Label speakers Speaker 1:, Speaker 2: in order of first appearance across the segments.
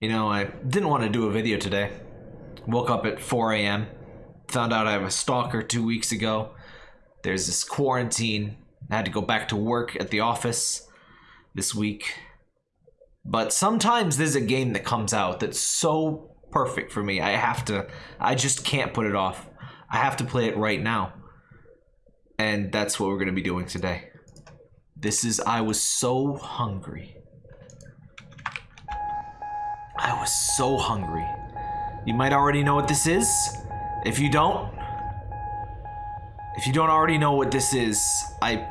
Speaker 1: You know, I didn't want to do a video today. Woke up at 4 a.m. Found out I have a stalker two weeks ago. There's this quarantine. I had to go back to work at the office this week. But sometimes there's a game that comes out that's so perfect for me. I have to, I just can't put it off. I have to play it right now. And that's what we're going to be doing today. This is, I was so hungry. I was so hungry. You might already know what this is. If you don't, if you don't already know what this is, I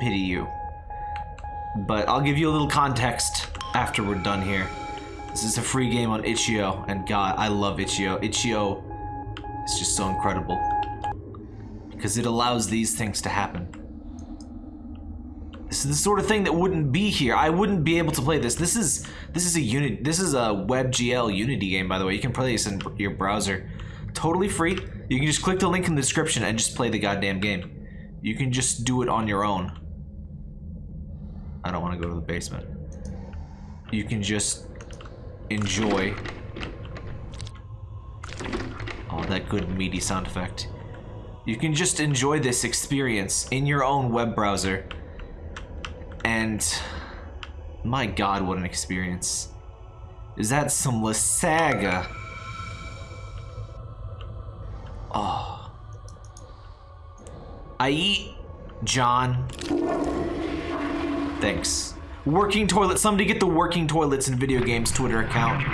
Speaker 1: pity you. But I'll give you a little context after we're done here. This is a free game on itch.io, and God, I love itch.io. itch.io is just so incredible. Because it allows these things to happen. This is the sort of thing that wouldn't be here. I wouldn't be able to play this. This is this is a unit. This is a WebGL Unity game, by the way. You can play this in your browser, totally free. You can just click the link in the description and just play the goddamn game. You can just do it on your own. I don't want to go to the basement. You can just enjoy. Oh, that good meaty sound effect. You can just enjoy this experience in your own web browser and my god, what an experience. Is that some Lasaga? Oh. I eat, Jon. Thanks. Working toilet. Somebody get the working toilets in video games Twitter account.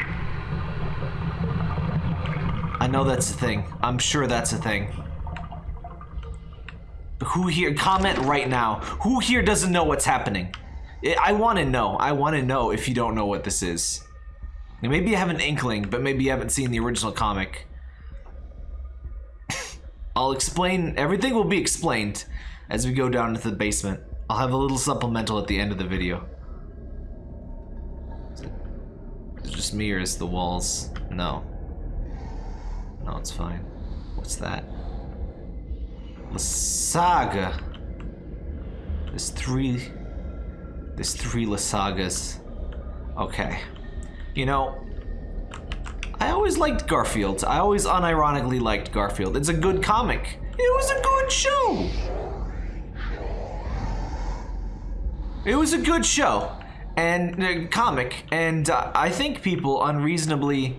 Speaker 1: I know that's a thing. I'm sure that's a thing. Who here, comment right now. Who here doesn't know what's happening? I want to know. I want to know if you don't know what this is. maybe you have an inkling, but maybe you haven't seen the original comic. I'll explain, everything will be explained as we go down into the basement. I'll have a little supplemental at the end of the video. Is it just me or is the walls? No. No, it's fine. What's that? Saga. There's three. There's three Lasagas. Okay. You know, I always liked Garfield. I always unironically liked Garfield. It's a good comic. It was a good show. It was a good show and uh, comic, and uh, I think people unreasonably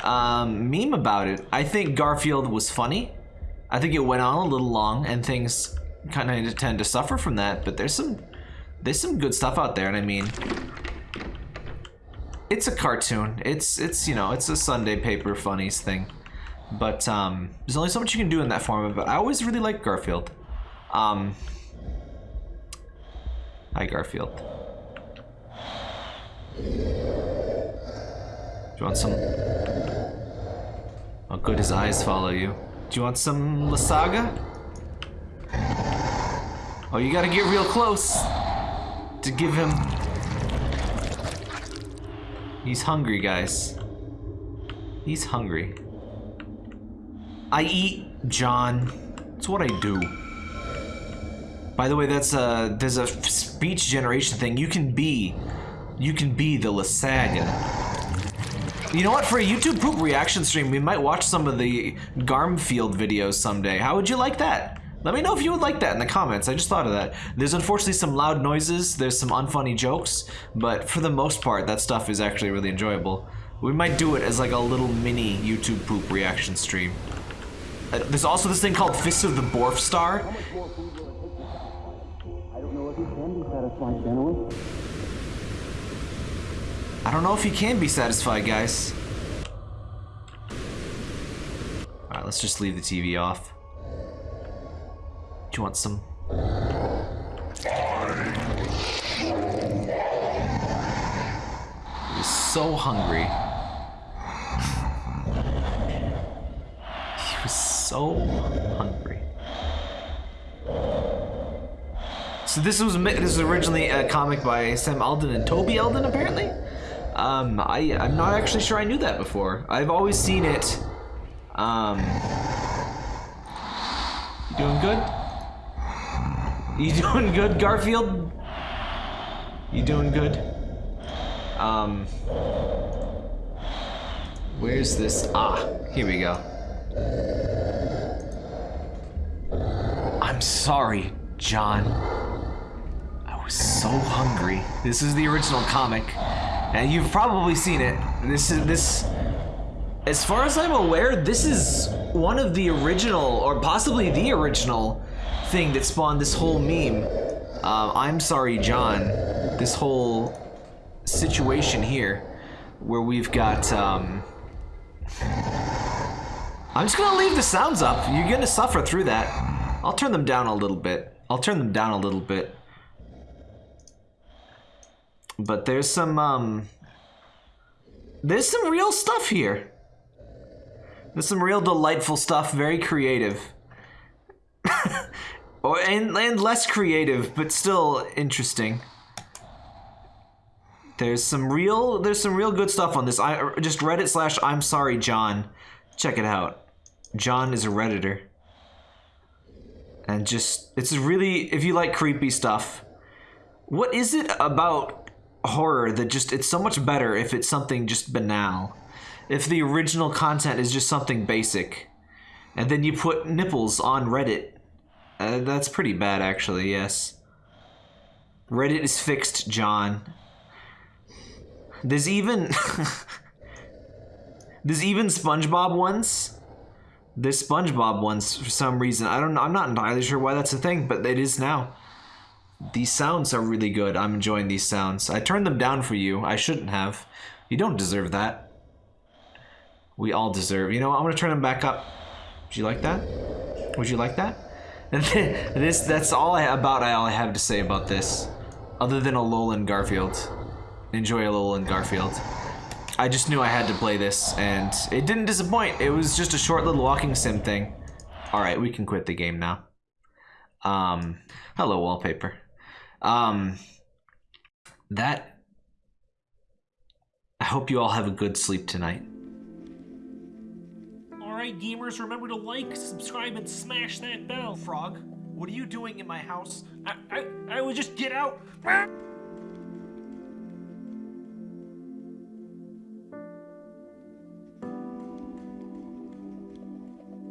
Speaker 1: um, meme about it. I think Garfield was funny. I think it went on a little long and things kind of tend to suffer from that, but there's some there's some good stuff out there and I mean it's a cartoon. It's it's you know, it's a Sunday paper funnies thing. But um there's only so much you can do in that form but I always really liked Garfield. Um Hi Garfield. Do you want some Oh good his eyes follow you. Do you want some Lasaga? Oh, you gotta get real close to give him... He's hungry, guys. He's hungry. I eat, Jon. It's what I do. By the way, that's a there's a speech generation thing. You can be, you can be the Lasaga. You know what? For a YouTube poop reaction stream, we might watch some of the Garmfield videos someday. How would you like that? Let me know if you would like that in the comments. I just thought of that. There's unfortunately some loud noises. There's some unfunny jokes. But for the most part, that stuff is actually really enjoyable. We might do it as like a little mini YouTube poop reaction stream. Uh, there's also this thing called Fist of the Borf Star. I don't know if he can be satisfied, guys. Alright, let's just leave the TV off. Do you want some? He's so hungry. He was so hungry. So this was this was originally a comic by Sam Alden and Toby Alden, apparently. Um, I, I'm not actually sure I knew that before. I've always seen it. Um, you doing good? You doing good, Garfield? You doing good? Um, Where's this? Ah, here we go. I'm sorry, Jon. I was so hungry. This is the original comic, and you've probably seen it. This is this. As far as I'm aware, this is one of the original, or possibly the original, thing that spawned this whole meme. Uh, I'm sorry, Jon. This whole situation here, where we've got. Um, I'm just gonna leave the sounds up. You're gonna suffer through that. I'll turn them down a little bit. I'll turn them down a little bit. But there's some, um... There's some real stuff here. There's some real delightful stuff, very creative. or and, and less creative, but still interesting. There's some real there's some real good stuff on this. I just Reddit slash I'm sorry Jon. Check it out. Jon is a redditor. And just it's really if you like creepy stuff. What is it about horror that just it's so much better if it's something just banal. If the original content is just something basic. And then you put nipples on Reddit. Uh, that's pretty bad actually, yes. Reddit is fixed, John. There's even there's even SpongeBob ones. There's SpongeBob ones for some reason. I don't know. I'm not entirely sure why that's a thing, but it is now. These sounds are really good. I'm enjoying these sounds. I turned them down for you. I shouldn't have. You don't deserve that. We all deserve. You know, I'm gonna turn them back up. Would you like that? Would you like that? this that's all I about I all I have to say about this, other than Alolan Garfield enjoy Alolan Garfield. I just knew I had to play this, and it didn't disappoint. It was just a short little walking sim thing. Alright, we can quit the game now. Um, hello, wallpaper. Um, that... I hope you all have a good sleep tonight.
Speaker 2: Alright, gamers, remember to like, subscribe, and smash that bell.
Speaker 1: Frog, what are you doing in my house?
Speaker 2: I, I, I would just get out.